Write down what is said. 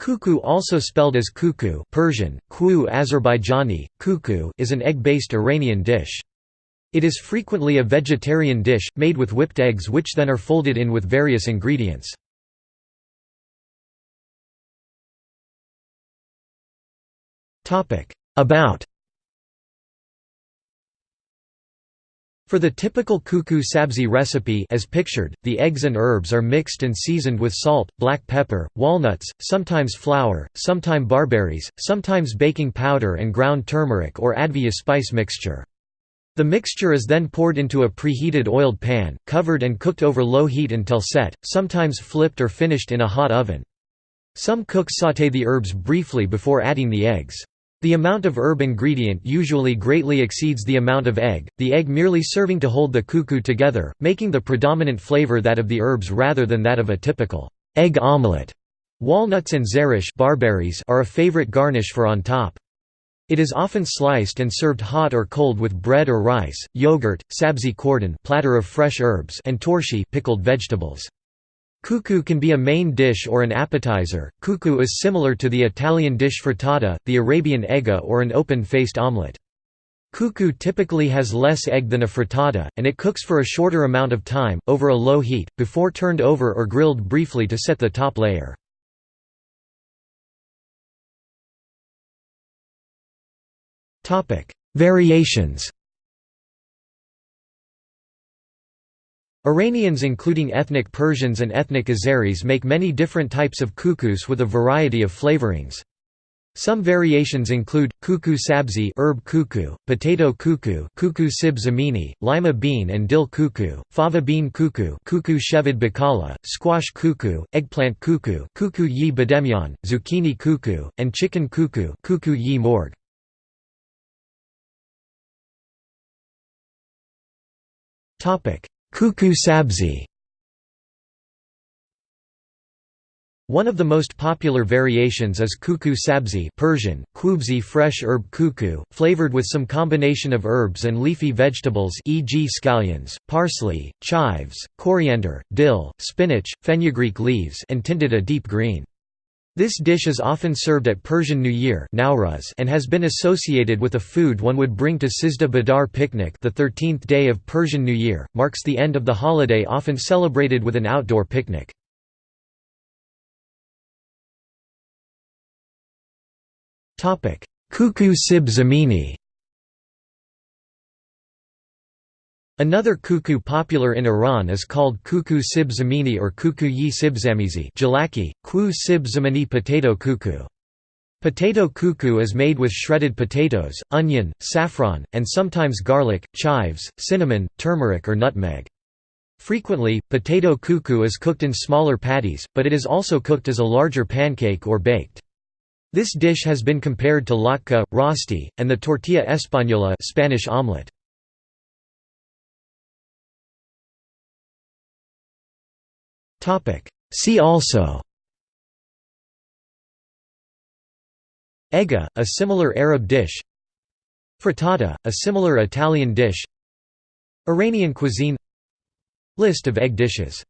Kuku also spelled as kuku Persian, kuu Azerbaijani, kuku is an egg-based Iranian dish. It is frequently a vegetarian dish, made with whipped eggs which then are folded in with various ingredients. About For the typical kuku sabzi recipe as pictured, the eggs and herbs are mixed and seasoned with salt, black pepper, walnuts, sometimes flour, sometimes barberries, sometimes baking powder and ground turmeric or advieh spice mixture. The mixture is then poured into a preheated oiled pan, covered and cooked over low heat until set, sometimes flipped or finished in a hot oven. Some cooks sauté the herbs briefly before adding the eggs. The amount of herb ingredient usually greatly exceeds the amount of egg, the egg merely serving to hold the kuku together, making the predominant flavor that of the herbs rather than that of a typical egg omelette. Walnuts and zereshk barberries are a favorite garnish for on top. It is often sliced and served hot or cold with bread or rice, yogurt, sabzi khordan platter of fresh herbs and torshi pickled vegetables. Kuku can be a main dish or an appetizer. Kuku is similar to the Italian dish frittata, the Arabian eggah or an open-faced omelette. Kuku typically has less egg than a frittata, and it cooks for a shorter amount of time, over a low heat, before turned over or grilled briefly to set the top layer. Variations Iranians including ethnic Persians and ethnic Azeris make many different types of kukus with a variety of flavorings. Some variations include, kuku sabzi herb kuku, potato kuku kuku sib zamini, lima bean and dill kuku, fava bean kuku kuku shevad bakala, squash kuku, eggplant kuku kuku yi bademjan, zucchini kuku, and chicken kuku kuku yi morg. Kuku sabzi One of the most popular variations is kuku sabzi Persian, kubzi fresh herb kuku, flavored with some combination of herbs and leafy vegetables e.g. scallions, parsley, chives, coriander, dill, spinach, fenugreek leaves and tinted a deep green. This dish is often served at Persian New Year and has been associated with a food one would bring to Sizdah Bedar picnic the 13th day of Persian New Year, marks the end of the holiday often celebrated with an outdoor picnic. Kuku sib zamini Another kuku popular in Iran is called kuku sib zamini or kuku yi sib zamizi jalaki, ku sib zamani potato kuku. Potato kuku is made with shredded potatoes, onion, saffron, and sometimes garlic, chives, cinnamon, turmeric or nutmeg. Frequently, potato kuku is cooked in smaller patties, but it is also cooked as a larger pancake or baked. This dish has been compared to latke, rosti, and the tortilla española Spanish omelette. See also. Eggah, a similar Arab dish. Frittata, a similar Italian dish. Iranian cuisine. List of egg dishes